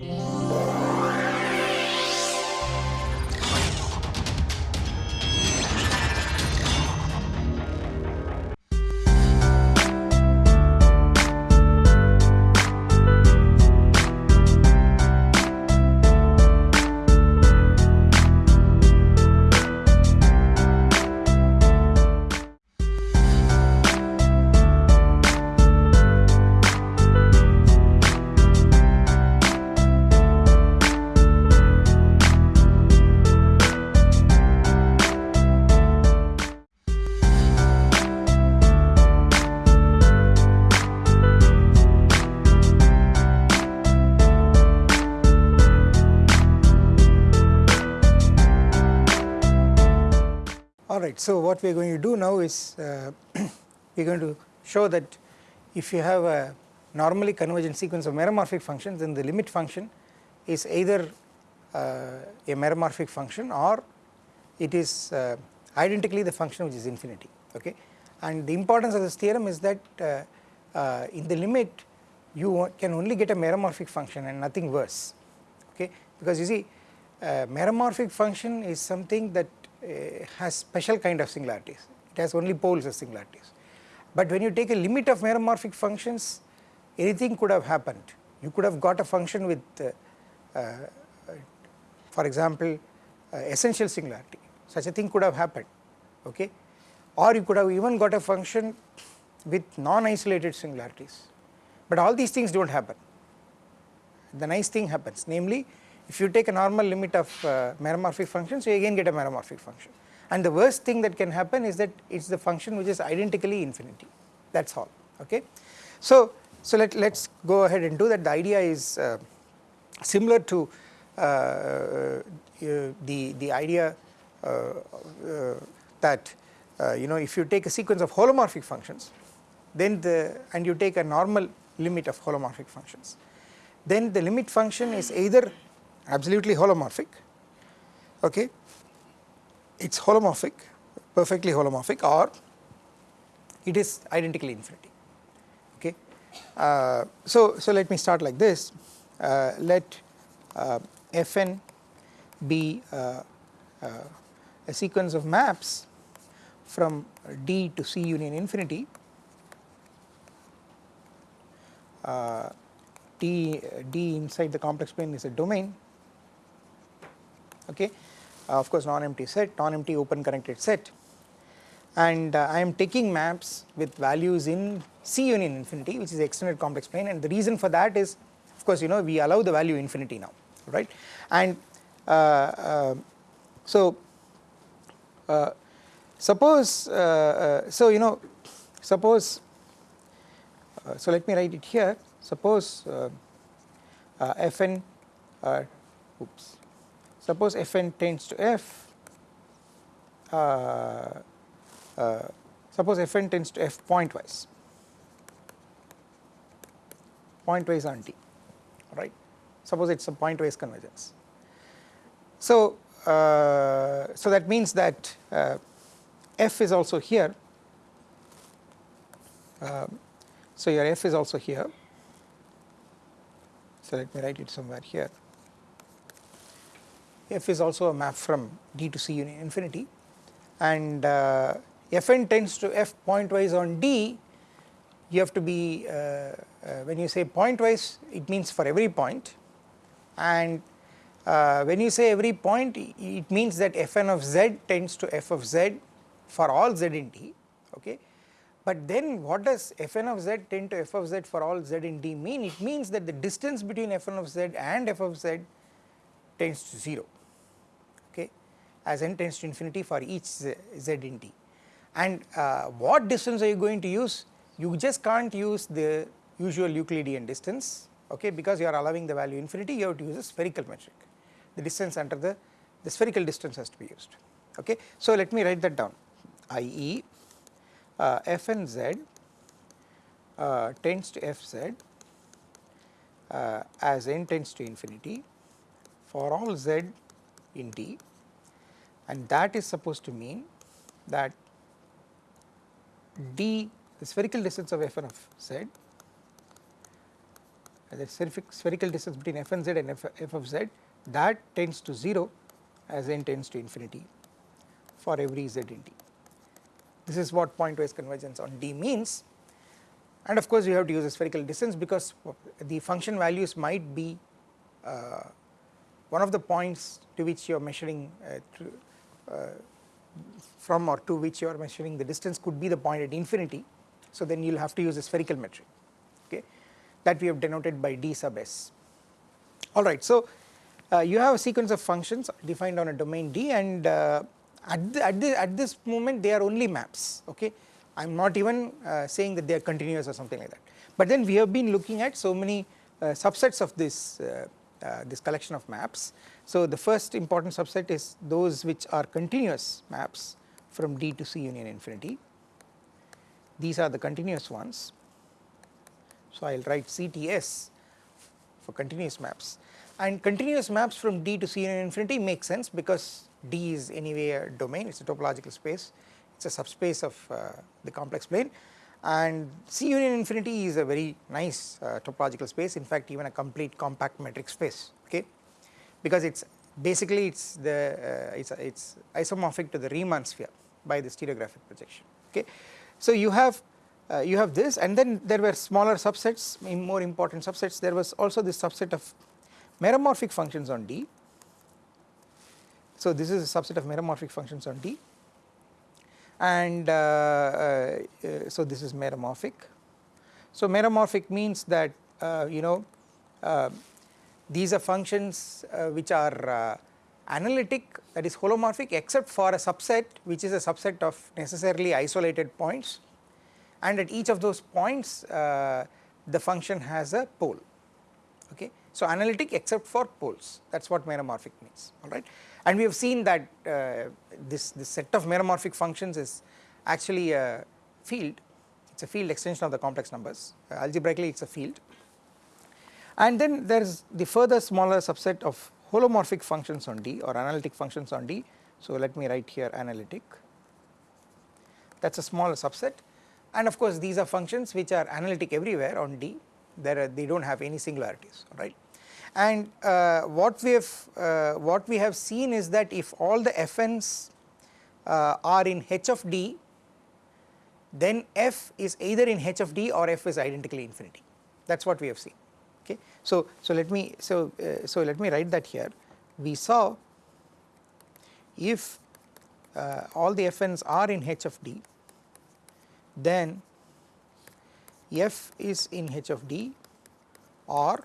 Yeah. So what we are going to do now is uh, we are going to show that if you have a normally convergent sequence of meromorphic functions then the limit function is either uh, a meromorphic function or it is uh, identically the function which is infinity okay? And the importance of this theorem is that uh, uh, in the limit you can only get a meromorphic function and nothing worse okay? Because you see meromorphic function is something that uh, has special kind of singularities, it has only poles as singularities. But when you take a limit of meromorphic functions anything could have happened, you could have got a function with uh, uh, for example essential singularity. Such a thing could have happened okay? Or you could have even got a function with non-isolated singularities. But all these things do not happen. The nice thing happens. Namely if you take a normal limit of uh, meromorphic functions you again get a meromorphic function. And the worst thing that can happen is that it is the function which is identically infinity. That is all okay. So, so let let's go ahead and do that. The idea is uh, similar to uh, uh the, the idea uh, uh, that you know if you take a sequence of holomorphic functions then the and you take a normal limit of holomorphic functions then the limit function is either absolutely holomorphic okay? It is holomorphic perfectly holomorphic or it is identically infinity okay. Uh, so, so let me start like this. Uh, let uh, Fn be uh, uh, a sequence of maps from D to C union infinity. Uh, D, D inside the complex plane is a domain okay? Uh, of course non-empty set, non-empty open connected set. And uh, I am taking maps with values in C union infinity which is extended complex plane. And the reason for that is of course you know we allow the value infinity now right? And uh, uh so uh, suppose uh, so you know suppose so let me write it here. Suppose fn oops suppose Fn tends to F, uh, uh, suppose Fn tends to F pointwise, pointwise on D, right. Suppose it is a pointwise convergence. So, uh, so that means that uh, F is also here, um, so your F is also here, so let me write it somewhere here f is also a map from D to C infinity. And uh, Fn tends to f pointwise on D you have to be uh, uh, when you say pointwise it means for every point. And uh, when you say every point it means that Fn of z tends to f of z for all z in D okay? But then what does Fn of z tend to f of z for all z in D mean? It means that the distance between Fn of z and f of z tends to 0 as n tends to infinity for each z, z in D. And uh, what distance are you going to use? You just can't use the usual Euclidean distance okay because you are allowing the value infinity you have to use a spherical metric. The distance under the, the spherical distance has to be used okay. So let me write that down i.e. Uh, fn z uh, tends to fz uh, as n tends to infinity for all z in D and that is supposed to mean that d the spherical distance of fn of z the spherical distance between f and z and f, f of z that tends to 0 as n tends to infinity for every z in D. This is what pointwise convergence on D means and of course you have to use a spherical distance because the function values might be uh, one of the points to which you are measuring uh, from or to which you are measuring the distance could be the point at infinity. So then you will have to use a spherical metric okay that we have denoted by d sub s. Alright so uh, you have a sequence of functions defined on a domain D and uh, at, the, at, the, at this moment they are only maps okay I am not even uh, saying that they are continuous or something like that. But then we have been looking at so many uh, subsets of this uh, this collection of maps. So the first important subset is those which are continuous maps from D to C union infinity. These are the continuous ones. So I will write CTS for continuous maps and continuous maps from D to C union infinity make sense because D is anyway a domain, it is a topological space, it is a subspace of uh, the complex plane and C union infinity is a very nice uh, topological space in fact even a complete compact metric space okay because it is basically it is the uh, it's it's isomorphic to the Riemann sphere by the stereographic projection okay. So you have uh, you have this and then there were smaller subsets more important subsets there was also this subset of meromorphic functions on D. So this is a subset of meromorphic functions on D and uh, uh, so this is meromorphic. So meromorphic means that uh, you know uh, these are functions uh, which are uh, analytic that is holomorphic except for a subset which is a subset of necessarily isolated points. And at each of those points the function has a pole. Okay. So analytic except for poles. That is what meromorphic means. Alright and we have seen that uh, this, this set of meromorphic functions is actually a field. It is a field extension of the complex numbers. Uh, algebraically it is a field. And then there is the further smaller subset of holomorphic functions on D or analytic functions on D. So let me write here analytic. That is a smaller subset. And of course these are functions which are analytic everywhere on D. There they do not have any singularities right and uh, what we have uh, what we have seen is that if all the fn's uh, are in h of d then f is either in h of d or f is identically infinity. That is what we have seen. Okay. So, so let me so uh, so let me write that here. We saw if uh, all the fn's are in h of d then f is in h of d or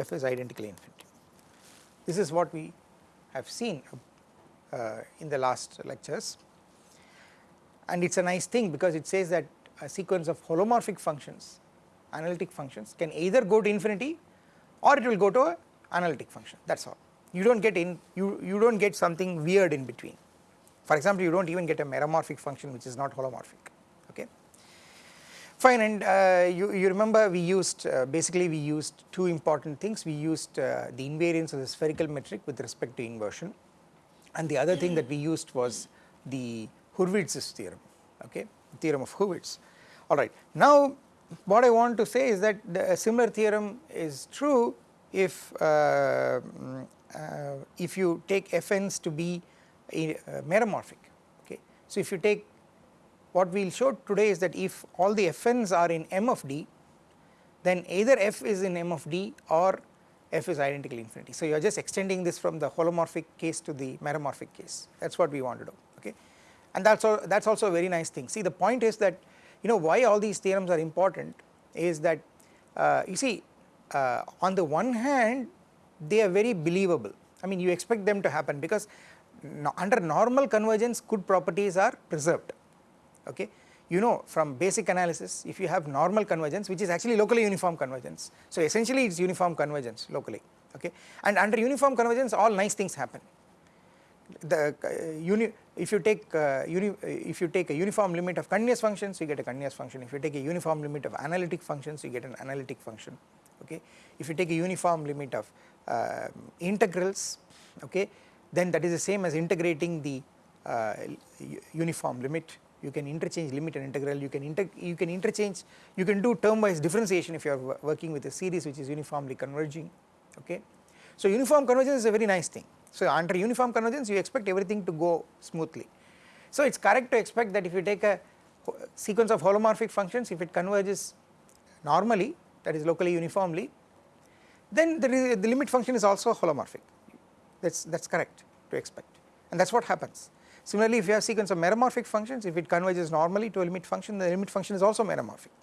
f is identically infinity. This is what we have seen uh, in the last lectures. And it is a nice thing because it says that a sequence of holomorphic functions analytic functions can either go to infinity or it will go to a analytic function. That is all. You do not get in you, you do not get something weird in between. For example you do not even get a meromorphic function which is not holomorphic Fine and uh, you, you remember we used uh, basically we used two important things we used uh, the invariance of the spherical metric with respect to inversion and the other thing that we used was the Hurwitz's theorem okay theorem of Hurwitz alright. Now what I want to say is that the, a similar theorem is true if uh, uh, if you take fn's to be a, meromorphic okay. So if you take what we will show today is that if all the fn's are in M of D then either f is in M of D or f is identical infinity. So you are just extending this from the holomorphic case to the meromorphic case that is what we want to do okay and that is that is also a very nice thing. See the point is that you know why all these theorems are important is that uh, you see uh, on the one hand they are very believable I mean you expect them to happen because no, under normal convergence good properties are preserved okay. You know from basic analysis if you have normal convergence which is actually locally uniform convergence. So essentially it is uniform convergence locally okay and under uniform convergence all nice things happen. The uh, uni if you take uh, uni if you take a uniform limit of continuous functions you get a continuous function if you take a uniform limit of analytic functions you get an analytic function okay. If you take a uniform limit of uh, integrals okay then that is the same as integrating the uh, uniform limit you can interchange limit and integral, you can inter you can interchange, you can do term wise differentiation if you are working with a series which is uniformly converging okay. So uniform convergence is a very nice thing. So under uniform convergence you expect everything to go smoothly. So it is correct to expect that if you take a sequence of holomorphic functions if it converges normally that is locally uniformly then the, the limit function is also holomorphic that is that is correct to expect and that is what happens. Similarly if you have sequence of meromorphic functions if it converges normally to a limit function the limit function is also meromorphic.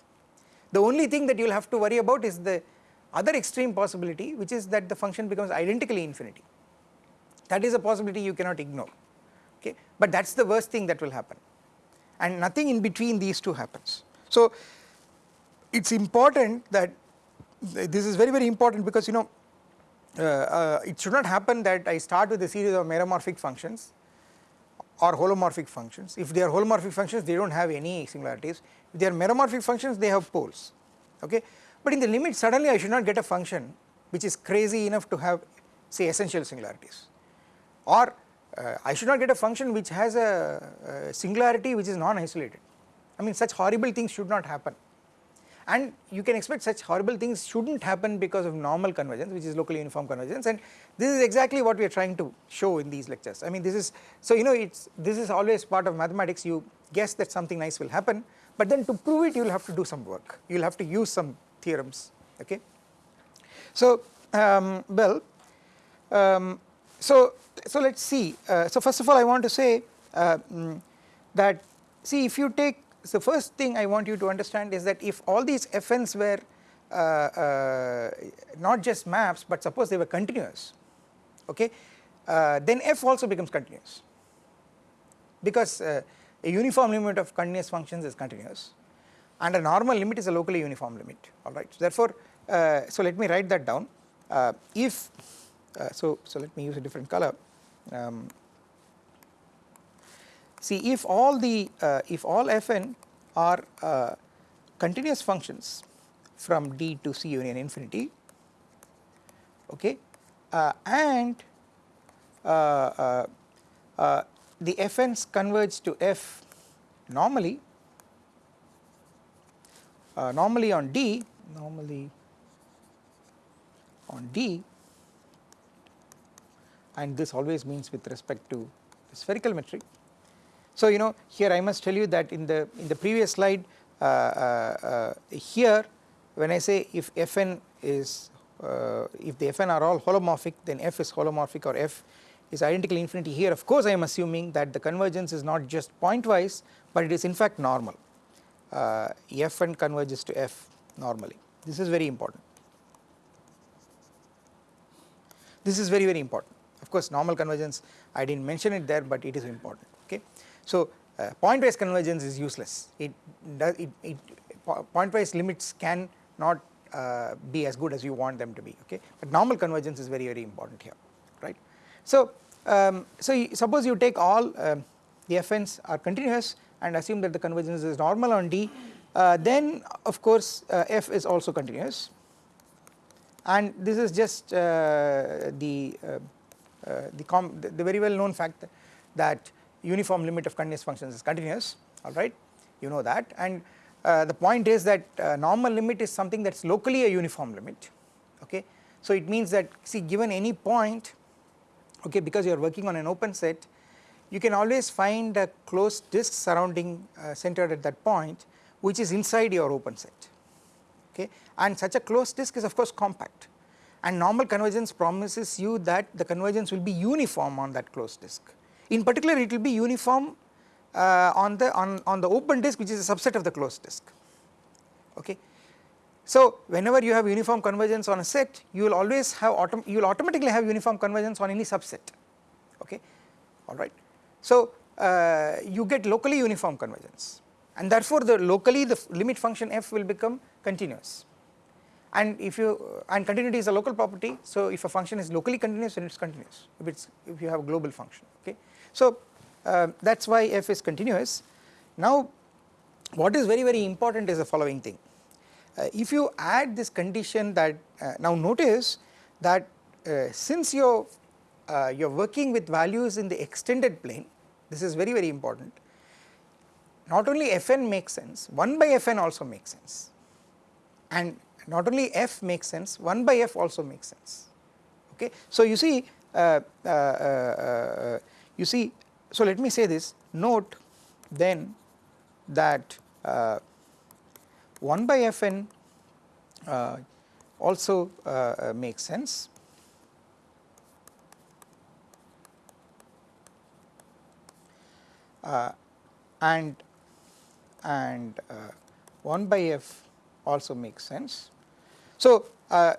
The only thing that you will have to worry about is the other extreme possibility which is that the function becomes identically infinity that is a possibility you cannot ignore okay but that is the worst thing that will happen and nothing in between these two happens. So it is important that this is very very important because you know uh, uh, it should not happen that I start with a series of meromorphic functions or holomorphic functions. If they are holomorphic functions they do not have any singularities, if they are meromorphic functions they have poles okay. But in the limit suddenly I should not get a function which is crazy enough to have say essential singularities or uh, I should not get a function which has a, a singularity which is non-isolated. I mean such horrible things should not happen and you can expect such horrible things should not happen because of normal convergence which is locally uniform convergence and this is exactly what we are trying to show in these lectures. I mean this is so you know it's this is always part of mathematics you guess that something nice will happen but then to prove it you will have to do some work you will have to use some theorems okay. So um, well um, so so let us see uh, so first of all I want to say uh, mm, that see if you take so first thing I want you to understand is that if all these fn's were uh, uh, not just maps but suppose they were continuous okay uh, then f also becomes continuous. Because uh, a uniform limit of continuous functions is continuous and a normal limit is a locally uniform limit alright. So therefore uh, so let me write that down. Uh, if so so let me use a different color. Um, See if all the uh, if all fn are uh, continuous functions from D to C union infinity okay uh, and uh, uh, uh, the fn's converge to f normally normally on D normally on D and this always means with respect to the spherical metric so you know here I must tell you that in the in the previous slide uh, uh, uh here when I say if Fn is if the Fn are all holomorphic then F is holomorphic or F is identically infinity. Here of course I am assuming that the convergence is not just pointwise but it is in fact normal. Uh, Fn converges to F normally. This is very important. This is very very important. Of course normal convergence I did not mention it there but it is important. Okay. So uh, pointwise convergence is useless. It does it, it pointwise limits can not uh, be as good as you want them to be okay? But normal convergence is very very important here right. So um, so suppose you take all um, the fn's are continuous and assume that the convergence is normal on D uh, then of course uh, f is also continuous. And this is just uh, the uh, the, the, the very well known fact that uniform limit of continuous functions is continuous alright you know that. And uh, the point is that uh, normal limit is something that is locally a uniform limit okay. So it means that see given any point okay because you are working on an open set you can always find a closed disk surrounding uh, centered at that point which is inside your open set okay? And such a closed disk is of course compact. And normal convergence promises you that the convergence will be uniform on that closed disk in particular it will be uniform uh, on the on, on the open disk which is a subset of the closed disk. Okay. So whenever you have uniform convergence on a set you will always have autom you will automatically have uniform convergence on any subset. Okay? Alright. So uh, you get locally uniform convergence. And therefore the locally the limit function f will become continuous. And if you and continuity is a local property so if a function is locally continuous then it is continuous. If it's if you have a global function so uh, that is why f is continuous. Now what is very very important is the following thing. Uh, if you add this condition that uh, now notice that uh, since you are uh, working with values in the extended plane this is very very important not only fn makes sense 1 by fn also makes sense and not only f makes sense 1 by f also makes sense okay. So you see uh, you see so let me say this note then that uh, 1 by fn uh, also uh, makes sense and and 1 by f also makes sense. So,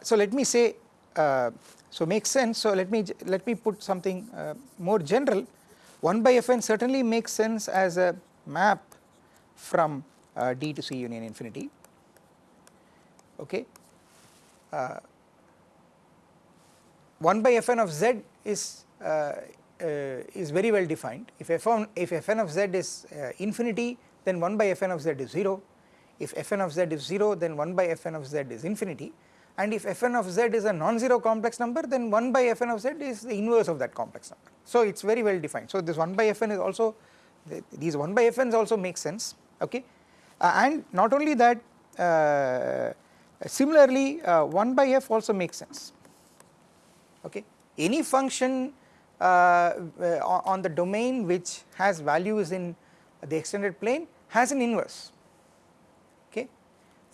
so let me say so makes sense. So let me let me put something more general. 1 by fn certainly makes sense as a map from uh, D to C union infinity. Okay. Uh, 1 by fn of z is uh, uh is very well defined. If fn if fn of z is uh, infinity then 1 by fn of z is 0 if fn of z is 0 then 1 by fn of z is infinity and if fn of z is a non-zero complex number then 1 by fn of z is the inverse of that complex number. So it is very well defined. So this 1 by fn is also these 1 by fn's also make sense okay uh, and not only that uh, similarly uh, 1 by f also makes sense okay any function uh, uh, on the domain which has values in the extended plane has an inverse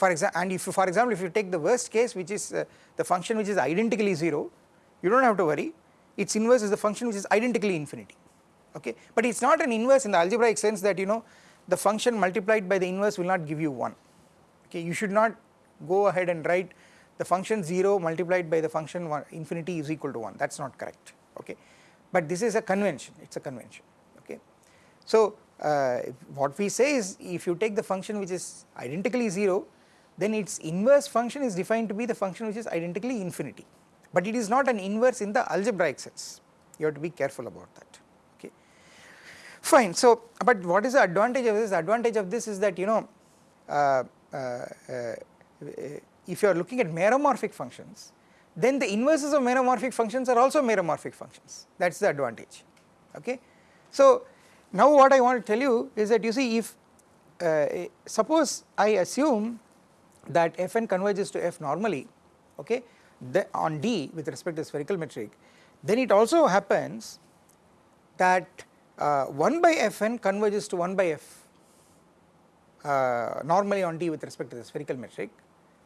for example and if you, for example if you take the worst case which is uh, the function which is identically 0 you do not have to worry. Its inverse is the function which is identically infinity. Okay? But it is not an inverse in the algebraic sense that you know the function multiplied by the inverse will not give you 1 okay? You should not go ahead and write the function 0 multiplied by the function one, infinity is equal to 1 that is not correct. Okay? But this is a convention. It is a convention. Okay. So uh, what we say is if you take the function which is identically 0 then its inverse function is defined to be the function which is identically infinity. But it is not an inverse in the algebraic sense. You have to be careful about that. Okay. Fine. So but what is the advantage of this? The advantage of this is that you know uh, uh, uh if you are looking at meromorphic functions then the inverses of meromorphic functions are also meromorphic functions. That is the advantage. Okay. So now what I want to tell you is that you see if uh, suppose I assume that fn converges to f normally okay on D with respect to spherical metric then it also happens that uh, 1 by fn converges to 1 by f uh, normally on D with respect to the spherical metric.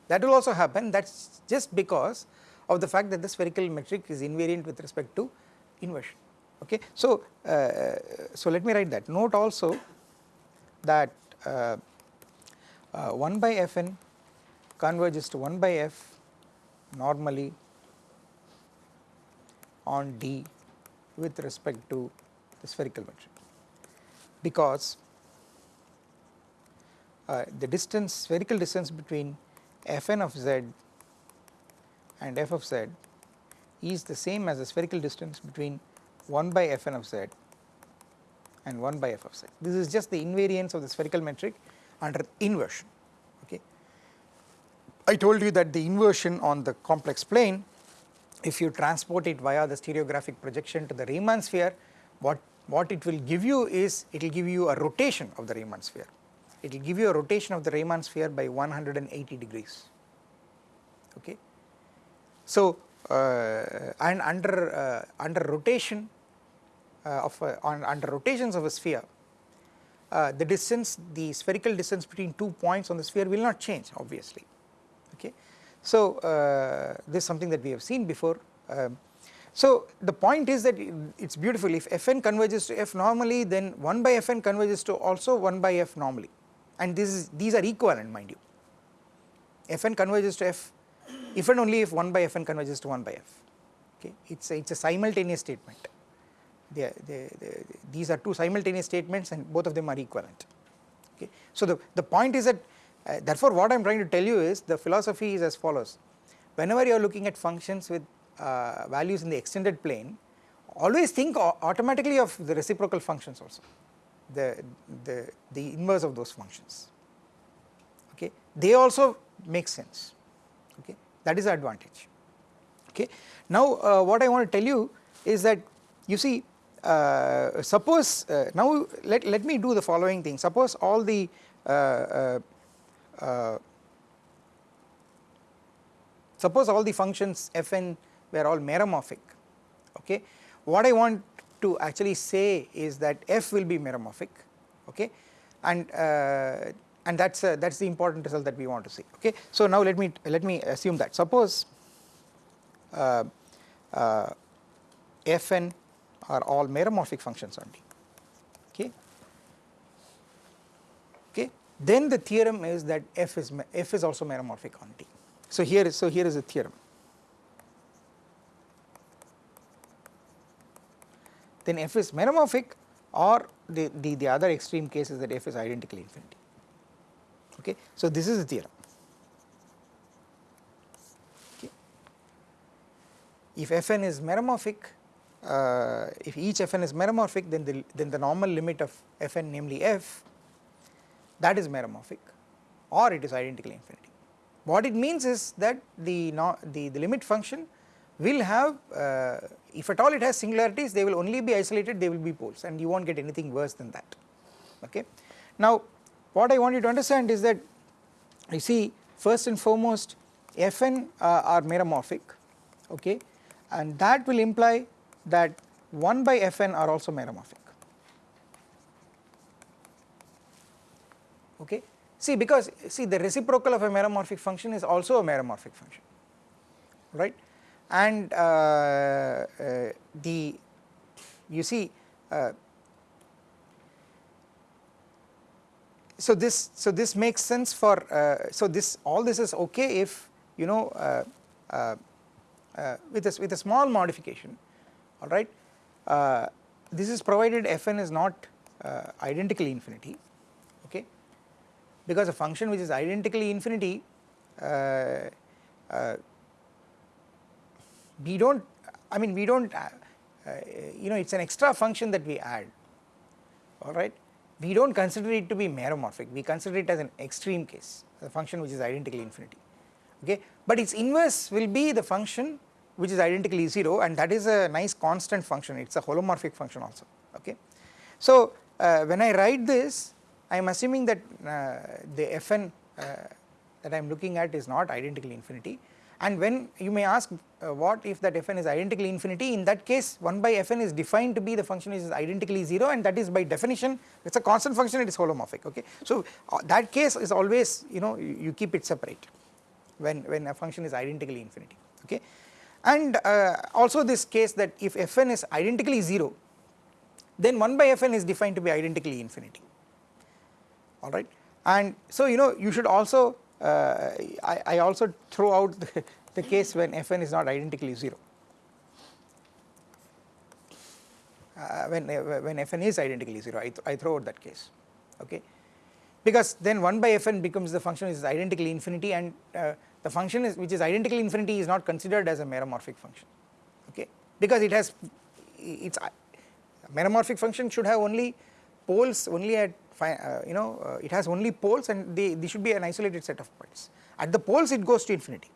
That will also happen. That is just because of the fact that the spherical metric is invariant with respect to inversion okay. So, uh, so let me write that. Note also that uh, uh, 1 by fn converges to 1 by f normally on D with respect to the spherical metric because uh, the distance spherical distance between fn of z and f of z is the same as the spherical distance between 1 by fn of z and 1 by f of z. This is just the invariance of the spherical metric under inversion. I told you that the inversion on the complex plane if you transport it via the stereographic projection to the Riemann sphere what, what it will give you is it will give you a rotation of the Riemann sphere. It will give you a rotation of the Riemann sphere by 180 degrees. Okay. So uh, and under uh, under rotation uh, of a, on under rotations of a sphere uh, the distance the spherical distance between two points on the sphere will not change obviously okay. So uh, this is something that we have seen before. Um, so the point is that it is beautiful. If fn converges to f normally then 1 by fn converges to also 1 by f normally. And this is these are equivalent mind you. Fn converges to f if and only if 1 by fn converges to 1 by f. Okay? It's a, it's a simultaneous statement. They, they, they, these are two simultaneous statements and both of them are equivalent. Okay? So the the point is that uh, therefore what i'm trying to tell you is the philosophy is as follows. Whenever you are looking at functions with uh, values in the extended plane always think automatically of the reciprocal functions also. The, the, the inverse of those functions. Okay? They also make sense. Okay? That is the advantage. Okay? Now uh, what I want to tell you is that you see uh, suppose uh, now let, let me do the following thing. Suppose all the uh, uh, suppose all the functions fn were all meromorphic okay? What I want to actually say is that f will be meromorphic okay? And uh, and that's uh, that's the important result that we want to see okay? So now let me let me assume that. Suppose uh, uh, fn are all meromorphic functions on D okay okay then the theorem is that f is f is also meromorphic on D. so here is so here is a theorem then f is meromorphic or the, the, the other extreme case is that f is identically infinity okay. So this is the theorem okay. If fn is meromorphic uh, if each fn is meromorphic then the then the normal limit of fn namely f that is meromorphic or it is identically infinity. What it means is that the, no, the, the limit function will have uh, if at all it has singularities they will only be isolated they will be poles and you not get anything worse than that okay. Now what I want you to understand is that you see first and foremost Fn uh, are meromorphic okay and that will imply that 1 by Fn are also meromorphic okay. See because see the reciprocal of a meromorphic function is also a meromorphic function. Right? And uh, uh, the you see uh, so this so this makes sense for so this all this is okay if you know with a with a small modification all right? This is provided fn is not identically infinity because a function which is identically infinity uh, uh, we do not I mean we do not uh, uh, you know it is an extra function that we add alright we do not consider it to be meromorphic. We consider it as an extreme case a function which is identically infinity okay? But its inverse will be the function which is identically 0 and that is a nice constant function. It is a holomorphic function also okay. So uh, when I write this I am assuming that uh, the fn uh, that I am looking at is not identically infinity. And when you may ask uh, what if that fn is identically infinity? In that case 1 by fn is defined to be the function which is identically 0 and that is by definition it is a constant function it is holomorphic okay. So that case is always you know you, you, keep it separate when, when a function is identically infinity okay? And uh, also this case that if fn is identically 0 then 1 by fn is defined to be identically infinity alright and so you know you should also uh, I, I, also throw out the, the, case when fn is not identically 0 uh, when, uh, when fn is identically 0 I, th I throw out that case okay? Because then 1 by fn becomes the function is identically infinity and uh, the function is which is identically infinity is not considered as a meromorphic function okay? Because it has its meromorphic function should have only poles only at uh, you know uh, it has only poles and they, they should be an isolated set of points. At the poles it goes to infinity,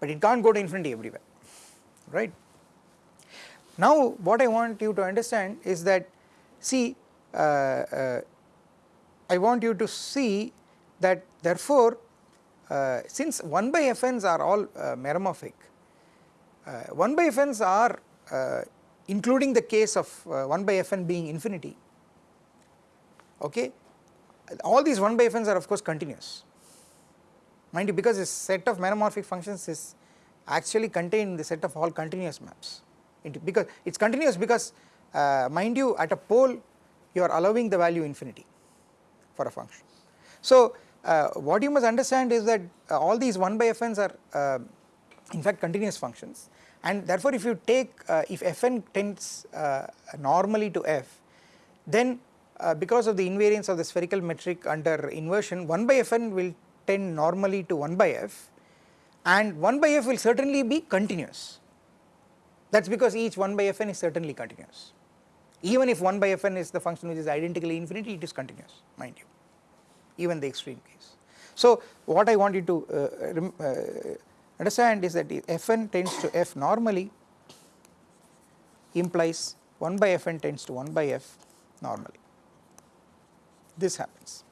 but it can't go to infinity everywhere, right. Now what I want you to understand is that see uh, uh I want you to see that therefore uh, since 1 by fn's are all uh, meromorphic, 1 by fn's are including the case of 1 by fn being infinity okay. All these 1 by fn's are of course continuous mind you because this set of meromorphic functions is actually contained in the set of all continuous maps into because it is continuous because uh, mind you at a pole you are allowing the value infinity for a function. So uh, what you must understand is that uh, all these 1 by fn's are uh, in fact continuous functions and therefore if you take uh, if fn tends uh, normally to f then uh, because of the invariance of the spherical metric under inversion 1 by fn will tend normally to 1 by f and 1 by f will certainly be continuous that is because each 1 by fn is certainly continuous even if 1 by fn is the function which is identically infinity it is continuous mind you even the extreme case. So what I want you to uh, uh, understand is that fn tends to f normally implies 1 by fn tends to 1 by f normally. This happens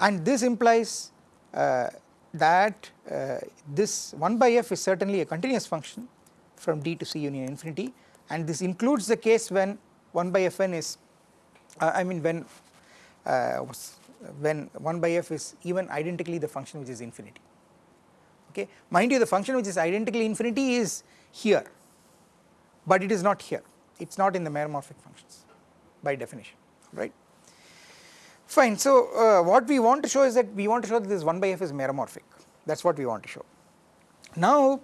and this implies uh, that uh, this 1 by f is certainly a continuous function from d to c union infinity and this includes the case when 1 by fn is uh, I mean when uh, when 1 by f is even identically the function which is infinity okay. Mind you the function which is identically infinity is here but it is not here it is not in the meromorphic functions by definition right. Fine. So uh, what we want to show is that we want to show that this 1 by f is meromorphic. That is what we want to show. Now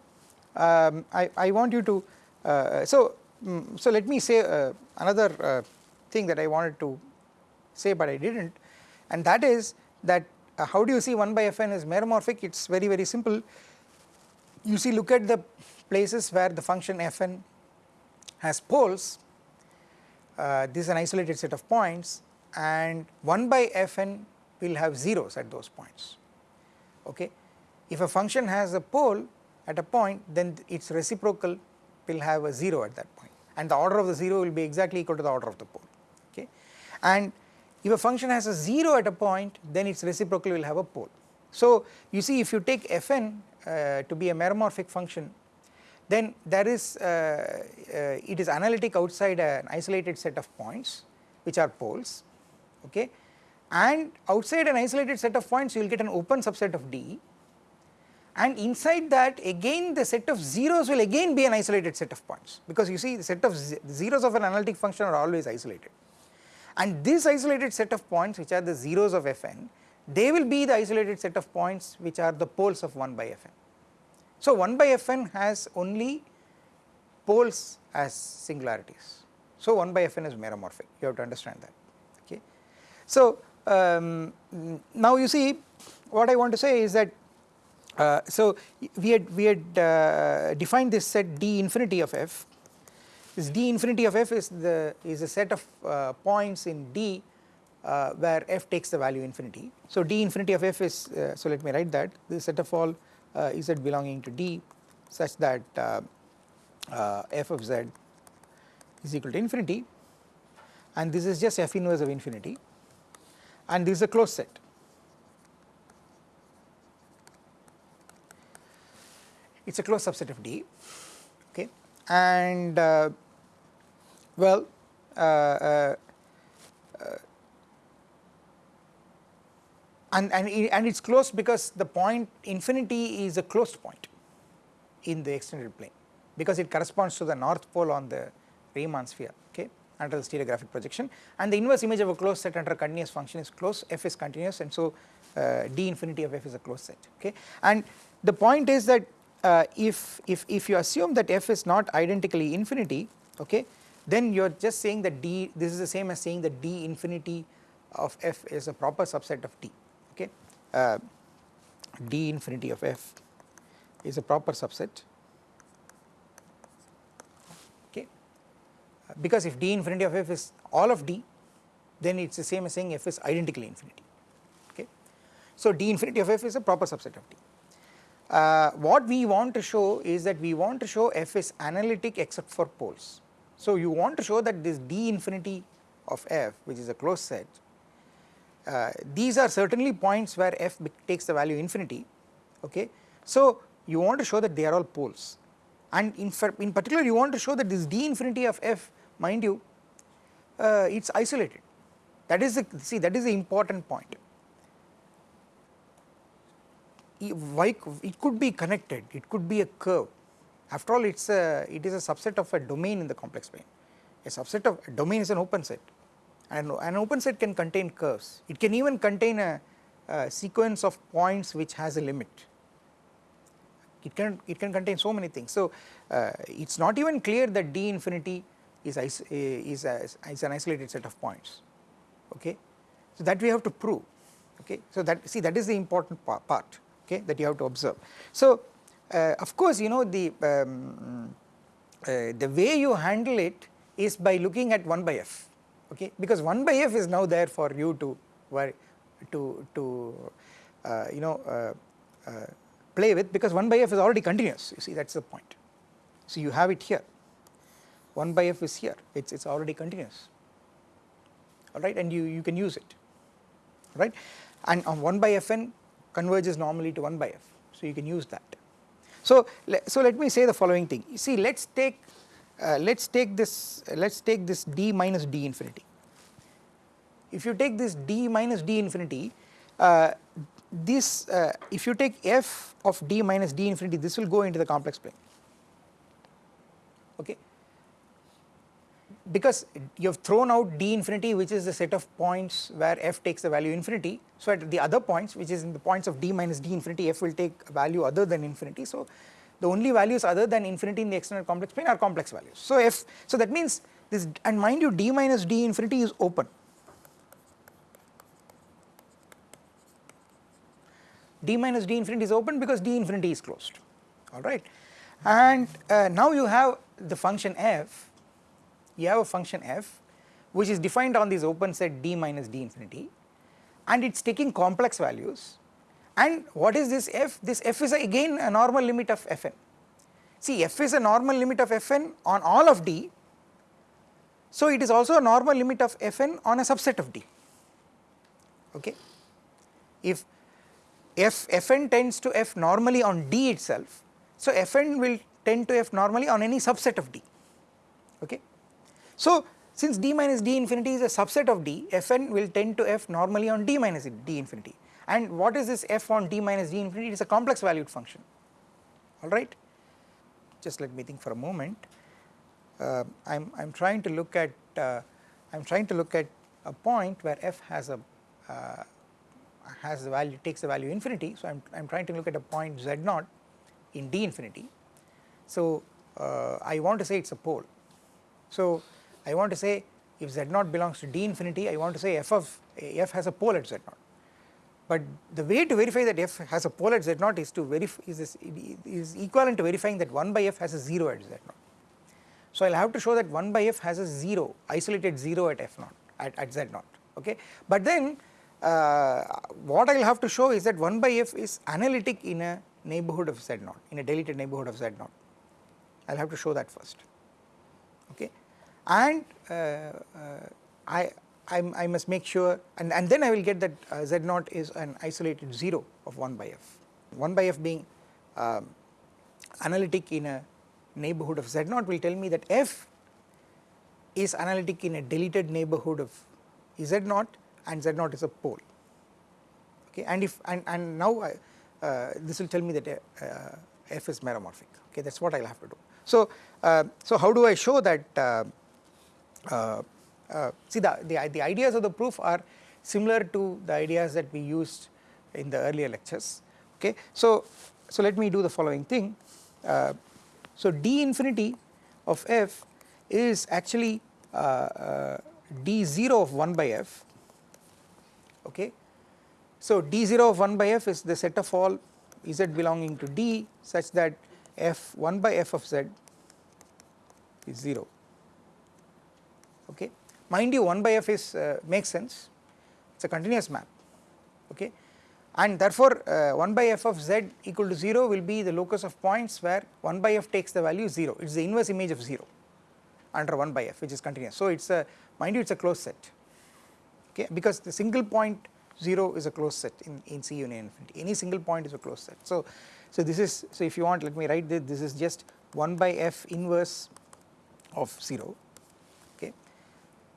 um, I, I want you to uh, so um, so let me say uh, another uh, thing that I wanted to say but I did not and that is that uh, how do you see 1 by fn is meromorphic? It is very very simple. You see look at the places where the function fn has poles. Uh, this is an isolated set of points and 1 by fn will have zeros at those points. Okay. If a function has a pole at a point then its reciprocal will have a 0 at that point. And the order of the 0 will be exactly equal to the order of the pole. Okay? And if a function has a 0 at a point then its reciprocal will have a pole. So you see if you take fn uh, to be a meromorphic function then there is uh, uh, it is analytic outside an isolated set of points which are poles okay and outside an isolated set of points you will get an open subset of D and inside that again the set of zeros will again be an isolated set of points because you see the set of zeros of an analytic function are always isolated and this isolated set of points which are the zeros of fn they will be the isolated set of points which are the poles of 1 by fn. So 1 by fn has only poles as singularities. So 1 by fn is meromorphic you have to understand that. So um, now you see what I want to say is that uh, so we had we had uh, defined this set d infinity of f. This d infinity of f is the is a set of uh, points in D uh, where f takes the value infinity. So d infinity of f is uh, so let me write that. This set of all uh, z belonging to D such that uh, uh, f of z is equal to infinity. And this is just f inverse of infinity and this is a closed set. It is a closed subset of D okay and well, uh, uh, uh, and, and, and it is closed because the point infinity is a closed point in the extended plane because it corresponds to the north pole on the Riemann sphere okay under the stereographic projection. And the inverse image of a closed set under a continuous function is closed f is continuous and so uh, d infinity of f is a closed set okay? And the point is that uh, if if if you assume that f is not identically infinity okay then you are just saying that D this is the same as saying that D infinity of f is a proper subset of D okay? Uh, D infinity of f is a proper subset okay uh, because if D infinity of f is all of D then it is the same as saying f is identically infinity okay. So D infinity of f is a proper subset of D. Uh, what we want to show is that we want to show f is analytic except for poles so you want to show that this d infinity of f which is a closed set uh, these are certainly points where f takes the value infinity okay. So you want to show that they are all poles and in, in particular you want to show that this d infinity of f mind you uh, it is isolated that is the see that is the important point it could be connected it could be a curve after all it's a it is a subset of a domain in the complex plane. A subset of a domain is an open set and an open set can contain curves. It can even contain a, a sequence of points which has a limit. It can it can contain so many things. So uh, it's not even clear that D infinity is is is, a, is an isolated set of points. Okay, so that we have to prove. Okay, so that see that is the important part. Okay, that you have to observe. So uh, of course you know the um, uh, the way you handle it is by looking at 1 by f okay because 1 by f is now there for you to to to uh, you know uh, uh, play with because 1 by f is already continuous you see that is the point so you have it here 1 by f is here. It's it's already continuous. All right? And you you can use it. Right? And on 1 by fn converges normally to 1 by f. So you can use that. So so let me say the following thing. You see let's take uh, let's take this uh, let's take this d minus d infinity. If you take this d minus d infinity uh, this uh, if you take f of d minus d infinity this will go into the complex plane. Okay because you have thrown out d infinity which is the set of points where f takes the value infinity. So at the other points which is in the points of d minus d infinity f will take a value other than infinity. So the only values other than infinity in the external complex plane are complex values. So f so that means this and mind you d minus d infinity is open. D minus d infinity is open because d infinity is closed. Alright and uh, now you have the function f you have a function f which is defined on this open set d minus d infinity and it is taking complex values and what is this f? This f is again a normal limit of fn. See f is a normal limit of fn on all of d so it is also a normal limit of fn on a subset of d okay. If f fn tends to f normally on d itself so fn will tend to f normally on any subset of d okay. So since d minus d infinity is a subset of d fn will tend to f normally on d minus d infinity. And what is this f on d minus d infinity? It is a complex valued function. Alright. Just let me think for a moment. Uh, I am I am trying to look at uh, I am trying to look at a point where f has a uh, has the value takes the value infinity. So I am I am trying to look at a point z naught in d infinity. So uh, I want to say it is a pole. So I want to say if z naught belongs to d infinity I want to say f of f has a pole at z naught but the way to verify that f has a pole at z naught is to verify is, this, is equivalent to verifying that 1 by f has a 0 at z naught. So I will have to show that 1 by f has a 0 isolated 0 at f naught at, at z naught okay. But then uh, what I will have to show is that 1 by f is analytic in a neighborhood of z naught in a deleted neighborhood of z naught I will have to show that first okay and uh, uh, I I, I, must make sure and, and then I will get that uh, z naught is an isolated 0 of 1 by f. 1 by f being um, analytic in a neighborhood of z naught will tell me that f is analytic in a deleted neighborhood of z naught and z naught is a pole. Okay and if and, and now I, uh, this will tell me that uh, f is meromorphic. Okay that is what I will have to do. So, uh, so how do I show that see the, the, the ideas of the proof are similar to the ideas that we used in the earlier lectures okay. So, so let me do the following thing uh, so d infinity of f is actually uh, uh d0 of 1 by f okay. So d0 of 1 by f is the set of all z belonging to d such that f 1 by f of z is 0 okay. Mind you 1 by f is uh, makes sense. It is a continuous map. Okay? And therefore uh, 1 by f of z equal to 0 will be the locus of points where 1 by f takes the value 0 it is the inverse image of 0 under 1 by f which is continuous. So it is a mind you it is a closed set. Okay? Because the single point 0 is a closed set in, in C union infinity. Any single point is a closed set. So, so this is so if you want let me write this. This is just 1 by f inverse of 0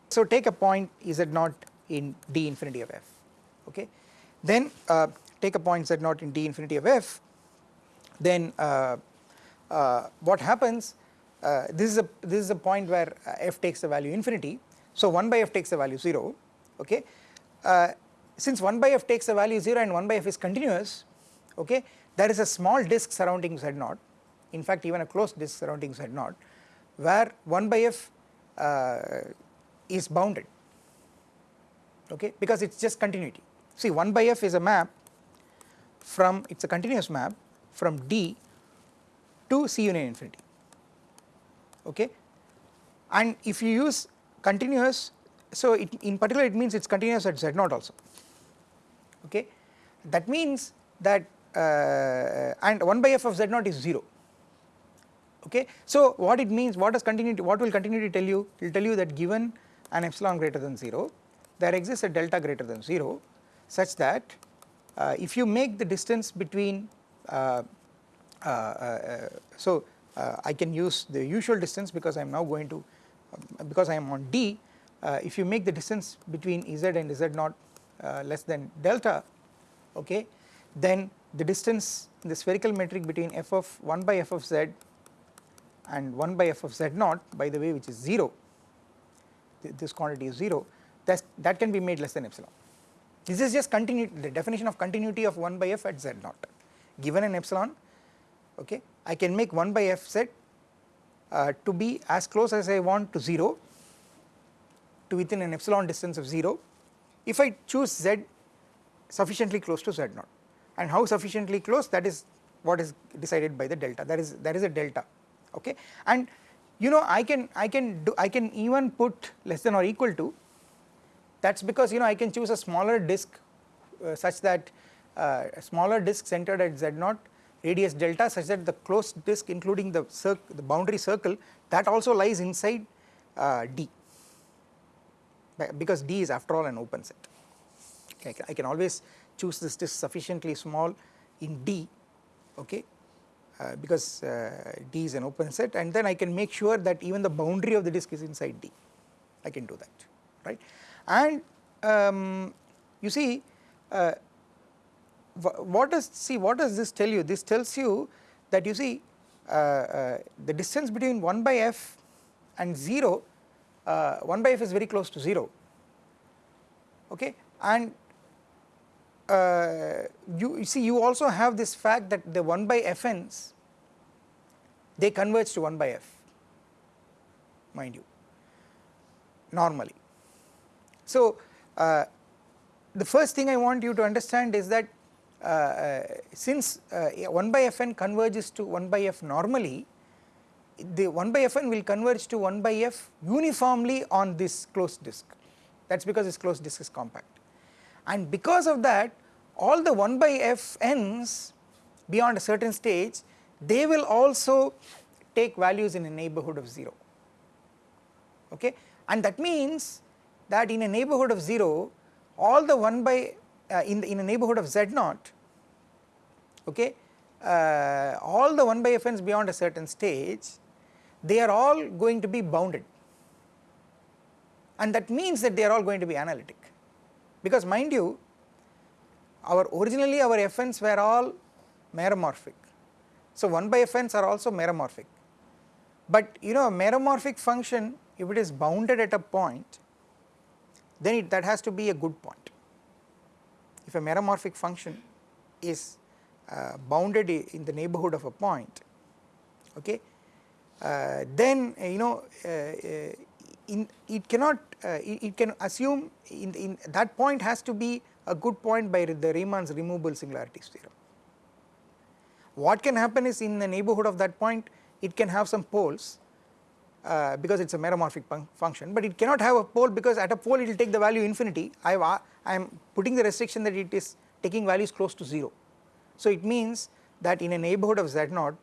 so take a point z naught in d infinity of f? Okay. Then uh, take a point z naught in d infinity of f? Then uh, uh, what happens uh, this is a this is a point where uh, f takes the value infinity. So 1 by f takes the value 0 okay. Uh, since 1 by f takes the value 0 and 1 by f is continuous okay there is a small disk surrounding z naught. In fact even a closed disk surrounding z naught where 1 by f is bounded. Okay? Because it is just continuity. See 1 by f is a map from it is a continuous map from D to C union infinity. Okay? And if you use continuous so it, in particular it means it is continuous at z naught also. Okay? That means that uh, and 1 by f of z naught is 0 okay. So what it means what does continuity what will continuity tell you? It will tell you that given an epsilon greater than 0 there exists a delta greater than 0 such that uh, if you make the distance between uh, uh, uh so uh, I can use the usual distance because I am now going to because I am on D uh, if you make the distance between Z and Z naught less than delta okay then the distance in the spherical metric between f of 1 by f of z and 1 by f of z naught by the way which is 0 this quantity is 0 that that can be made less than epsilon. This is just the definition of continuity of 1 by f at z naught. Given an epsilon okay I can make 1 by f z uh, to be as close as I want to 0 to within an epsilon distance of 0 if I choose z sufficiently close to z naught. And how sufficiently close? That is what is decided by the delta. That is there is a delta okay? And you know I can I can do I can even put less than or equal to that is because you know I can choose a smaller disk uh, such that uh, a smaller disk centered at z naught radius delta such that the closed disk including the the boundary circle that also lies inside uh, D. Because D is after all an open set. Okay, I can always choose this disk sufficiently small in D okay uh, because uh, D is an open set and then I can make sure that even the boundary of the disk is inside D. I can do that right? And um, you see uh, what does see what does this tell you? This tells you that you see uh, the distance between 1 by f and 0 uh, 1 by f is very close to 0 okay? And uh, you, you, see you also have this fact that the 1 by fn's they converge to 1 by f mind you normally. So uh, the first thing I want you to understand is that uh, uh since uh, 1 by fn converges to 1 by f normally the 1 by fn will converge to 1 by f uniformly on this closed disk that is because this closed disk is compact and because of that all the 1 by f n's beyond a certain stage they will also take values in a neighborhood of 0 okay? And that means that in a neighborhood of 0 all the 1 by uh, in the, in a neighborhood of z naught okay uh, all the 1 by fn's beyond a certain stage they are all going to be bounded. And that means that they are all going to be analytic. Because mind you our originally our fn's were all meromorphic. So 1 by fn's are also meromorphic but you know a meromorphic function if it is bounded at a point then it, that has to be a good point. If a meromorphic function is uh, bounded in the neighborhood of a point okay uh, then uh, you know uh, uh, in, it cannot uh, it, it, can assume in, in that point has to be a good point by the Riemann's removable singularities theorem. What can happen is in the neighborhood of that point it can have some poles uh, because it is a meromorphic function but it cannot have a pole because at a pole it will take the value infinity I I am putting the restriction that it is taking values close to 0. So it means that in a neighborhood of z0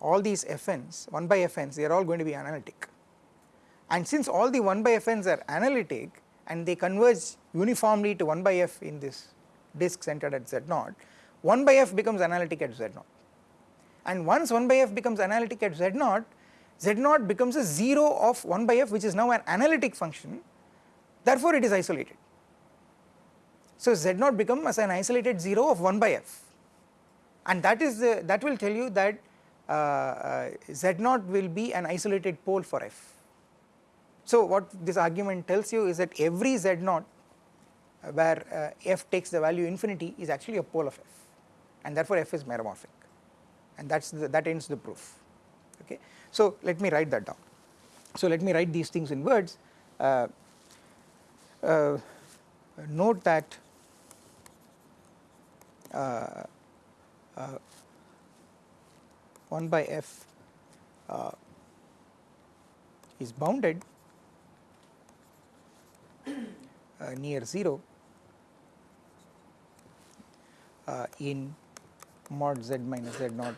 all these fn's 1 by fn's they are all going to be analytic and since all the 1 by fn's are analytic and they converge uniformly to 1 by f in this disk centered at z0, 1 by f becomes analytic at z0. And once 1 by f becomes analytic at z0, z0 becomes a 0 of 1 by f which is now an analytic function, therefore it is isolated. So z0 becomes an isolated 0 of 1 by f and that is the, that will tell you that uh, uh, z0 will be an isolated pole for f. So what this argument tells you is that every z naught uh, where uh, f takes the value infinity is actually a pole of f and therefore f is meromorphic and that's the, that ends the proof okay. So let me write that down. So let me write these things in words. Uh, uh, note that uh, uh 1 by f is bounded uh, near 0 uh, in mod z minus z naught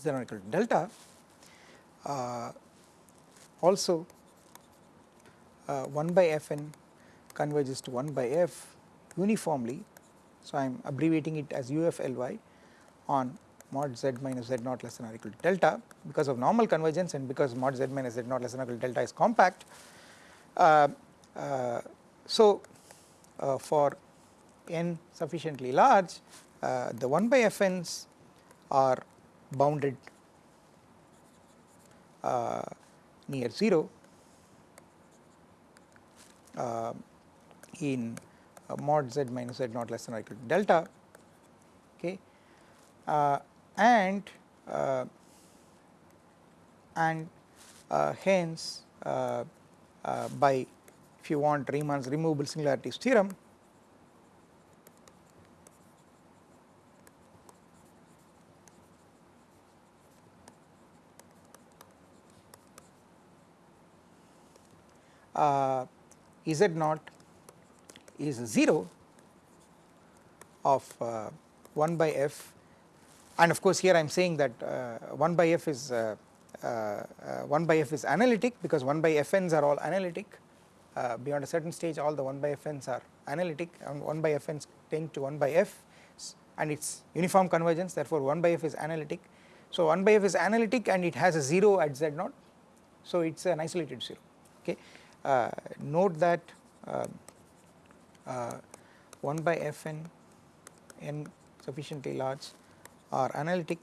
z naught equal to delta uh, also uh, 1 by fn converges to 1 by f uniformly. So, I am abbreviating it as UFLY on mod z minus z naught less than or equal to delta because of normal convergence and because mod z minus z naught less than or equal to delta is compact. Uh, uh, so, uh, for n sufficiently large uh, the 1 by fn's are bounded uh, near 0 uh, in mod z minus z naught less than or equal to delta okay and and hence by if you want Riemann's removable singularities theorem uh, Z naught is 0 of uh, 1 by f? And of course here I am saying that uh, 1 by f is uh, uh, uh, 1 by f is analytic because 1 by fn's are all analytic beyond a certain stage all the 1 by fn's are analytic and 1 by fn's tend to 1 by f and it is uniform convergence therefore 1 by f is analytic. So 1 by f is analytic and it has a 0 at z naught so it is an isolated 0 okay. Uh, note that uh, uh, 1 by fn n sufficiently large are analytic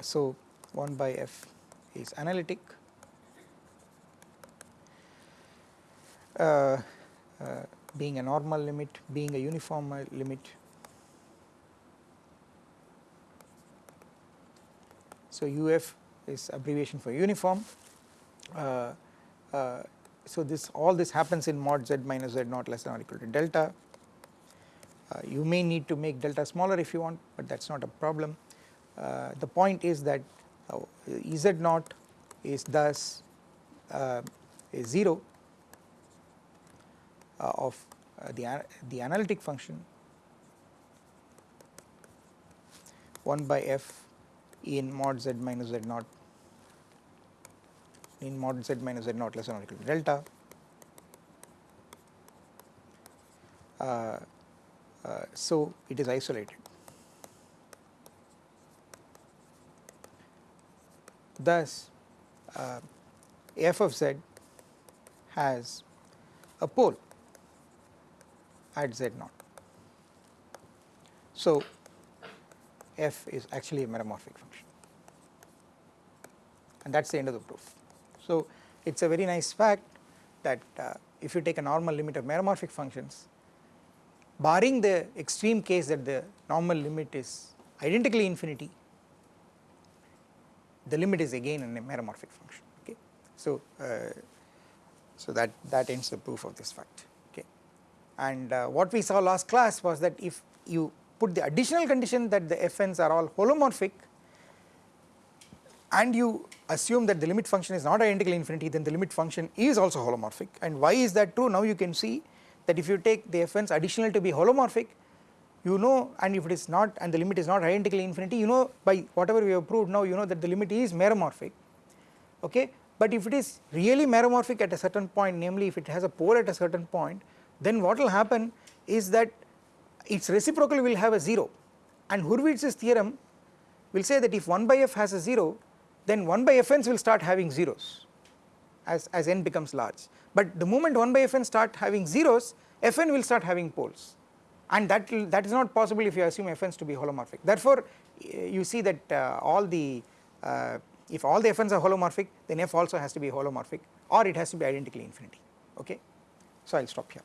so 1 by f is analytic uh, uh, being a normal limit, being a uniform limit. So, UF is abbreviation for uniform. Uh, uh, so this all this happens in mod z minus z naught less than or equal to delta. Uh, you may need to make delta smaller if you want, but that is not a problem. Uh, the point is that uh, z naught is thus uh, is 0 of the, the analytic function 1 by f in mod z minus z naught in mod z minus z naught less than or equal to delta. Uh, uh, so, it is isolated. Thus, uh, f of z has a pole at z naught. So, f is actually a meromorphic function and that is the end of the proof. So, it is a very nice fact that uh, if you take a normal limit of meromorphic functions barring the extreme case that the normal limit is identically infinity the limit is again a meromorphic function okay. So, uh, so that, that ends the proof of this fact and uh, what we saw last class was that if you put the additional condition that the fn's are all holomorphic and you assume that the limit function is not identical infinity then the limit function is also holomorphic. And why is that true? Now you can see that if you take the fn's additional to be holomorphic you know and if it is not and the limit is not identically infinity you know by whatever we have proved now you know that the limit is meromorphic. Okay? But if it is really meromorphic at a certain point namely if it has a pole at a certain point then what will happen is that its reciprocal will have a 0 and Hurwitz's theorem will say that if 1 by f has a 0 then 1 by fn's will start having zeros as, as n becomes large. But the moment 1 by fn start having zeros fn will start having poles and that that is not possible if you assume fn's to be holomorphic. Therefore you see that uh, all the uh, if all the fn's are holomorphic then f also has to be holomorphic or it has to be identically infinity okay. So I will stop here.